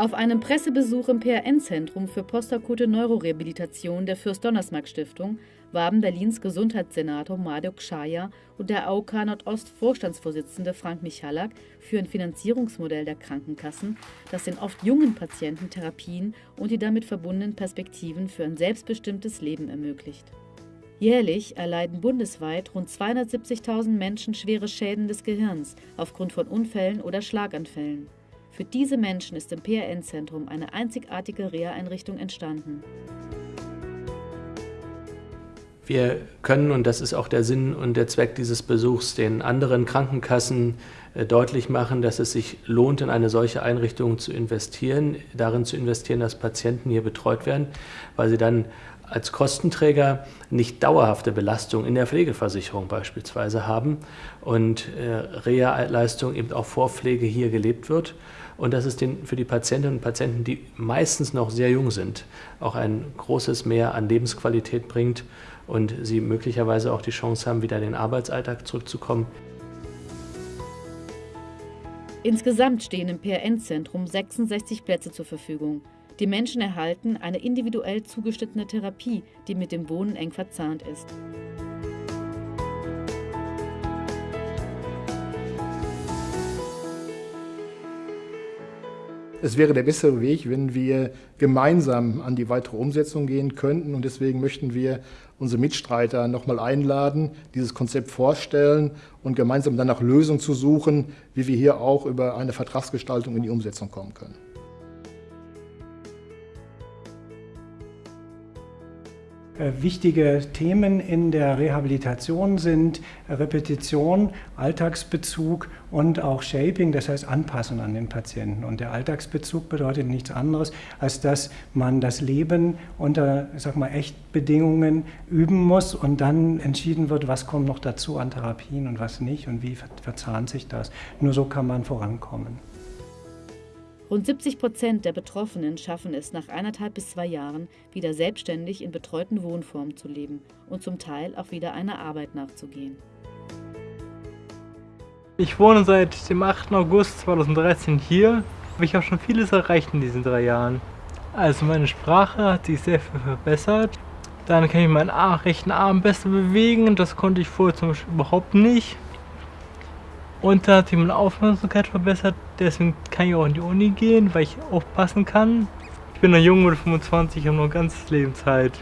Auf einem Pressebesuch im PRN-Zentrum für postakute Neurorehabilitation der Fürst-Donnersmarck-Stiftung warben Berlins Gesundheitssenator Madok Schaya und der AOK Nordost Vorstandsvorsitzende Frank Michalak für ein Finanzierungsmodell der Krankenkassen, das den oft jungen Patienten Therapien und die damit verbundenen Perspektiven für ein selbstbestimmtes Leben ermöglicht. Jährlich erleiden bundesweit rund 270.000 Menschen schwere Schäden des Gehirns aufgrund von Unfällen oder Schlaganfällen. Für diese Menschen ist im PRN-Zentrum eine einzigartige Reha-Einrichtung entstanden. Wir können, und das ist auch der Sinn und der Zweck dieses Besuchs, den anderen Krankenkassen äh, deutlich machen, dass es sich lohnt, in eine solche Einrichtung zu investieren, darin zu investieren, dass Patienten hier betreut werden, weil sie dann als Kostenträger nicht dauerhafte Belastung in der Pflegeversicherung beispielsweise haben und äh, Reha-Leistung eben auch Vorpflege hier gelebt wird und dass es den, für die Patientinnen und Patienten, die meistens noch sehr jung sind, auch ein großes Mehr an Lebensqualität bringt und sie möglicherweise auch die Chance haben, wieder in den Arbeitsalltag zurückzukommen. Insgesamt stehen im PRN-Zentrum 66 Plätze zur Verfügung. Die Menschen erhalten eine individuell zugeschnittene Therapie, die mit dem Wohnen eng verzahnt ist. Es wäre der bessere Weg, wenn wir gemeinsam an die weitere Umsetzung gehen könnten. Und deswegen möchten wir unsere Mitstreiter nochmal einladen, dieses Konzept vorstellen und gemeinsam dann nach Lösungen zu suchen, wie wir hier auch über eine Vertragsgestaltung in die Umsetzung kommen können. Wichtige Themen in der Rehabilitation sind Repetition, Alltagsbezug und auch Shaping, das heißt Anpassen an den Patienten. Und der Alltagsbezug bedeutet nichts anderes, als dass man das Leben unter, sag mal, Echtbedingungen üben muss und dann entschieden wird, was kommt noch dazu an Therapien und was nicht und wie verzahnt sich das. Nur so kann man vorankommen. Rund 70 Prozent der Betroffenen schaffen es nach eineinhalb bis zwei Jahren, wieder selbstständig in betreuten Wohnformen zu leben und zum Teil auch wieder einer Arbeit nachzugehen. Ich wohne seit dem 8. August 2013 hier. Ich habe schon vieles erreicht in diesen drei Jahren. Also meine Sprache hat sich sehr viel verbessert. Dann kann ich meinen rechten Arm besser bewegen. Das konnte ich vorher zum Beispiel überhaupt nicht. Und da hat sich meine Aufmerksamkeit verbessert, deswegen kann ich auch in die Uni gehen, weil ich aufpassen kann. Ich bin noch jung mit 25, habe noch ein ganzes Leben Zeit.